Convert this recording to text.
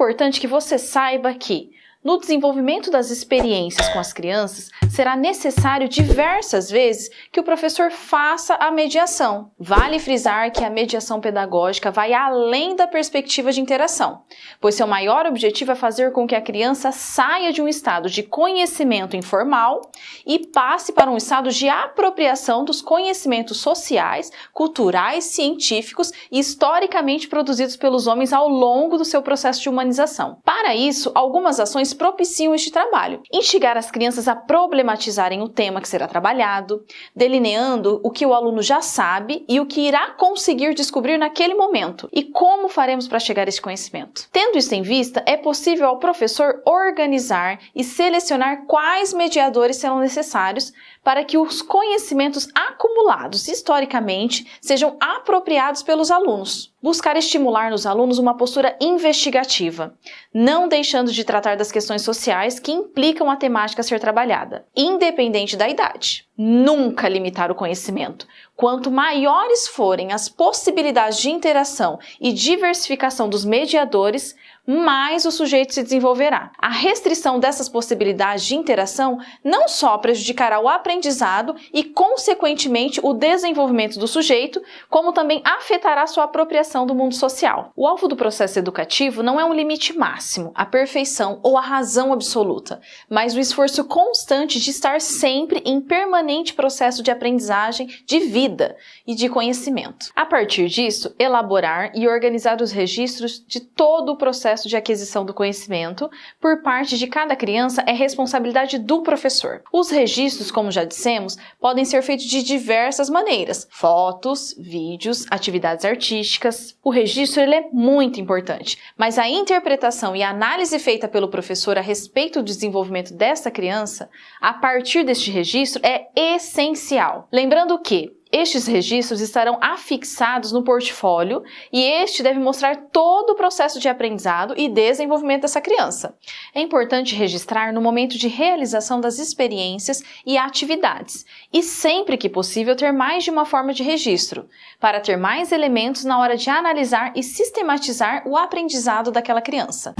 importante que você saiba que no desenvolvimento das experiências com as crianças, será necessário diversas vezes que o professor faça a mediação. Vale frisar que a mediação pedagógica vai além da perspectiva de interação, pois seu maior objetivo é fazer com que a criança saia de um estado de conhecimento informal e passe para um estado de apropriação dos conhecimentos sociais, culturais, científicos e historicamente produzidos pelos homens ao longo do seu processo de humanização. Para isso, algumas ações propiciam este trabalho. Instigar as crianças a problematizarem o tema que será trabalhado, delineando o que o aluno já sabe e o que irá conseguir descobrir naquele momento e como faremos para chegar a esse conhecimento. Tendo isso em vista, é possível ao professor organizar e selecionar quais mediadores serão necessários para que os conhecimentos acumulados historicamente sejam apropriados pelos alunos. Buscar estimular nos alunos uma postura investigativa, não deixando de tratar das questões sociais que implicam a temática a ser trabalhada, independente da idade. Nunca limitar o conhecimento. Quanto maiores forem as possibilidades de interação e diversificação dos mediadores, mais o sujeito se desenvolverá. A restrição dessas possibilidades de interação não só prejudicará o aprendizado e, consequentemente, o desenvolvimento do sujeito, como também afetará sua apropriação do mundo social. O alvo do processo educativo não é um limite máximo, a perfeição ou a razão absoluta, mas o esforço constante de estar sempre em permanente processo de aprendizagem, de vida e de conhecimento. A partir disso, elaborar e organizar os registros de todo o processo processo de aquisição do conhecimento por parte de cada criança é responsabilidade do professor. Os registros, como já dissemos, podem ser feitos de diversas maneiras: fotos, vídeos, atividades artísticas. O registro ele é muito importante, mas a interpretação e a análise feita pelo professor a respeito do desenvolvimento dessa criança, a partir deste registro, é essencial. Lembrando que estes registros estarão afixados no portfólio e este deve mostrar todo o processo de aprendizado e desenvolvimento dessa criança. É importante registrar no momento de realização das experiências e atividades e sempre que possível ter mais de uma forma de registro, para ter mais elementos na hora de analisar e sistematizar o aprendizado daquela criança.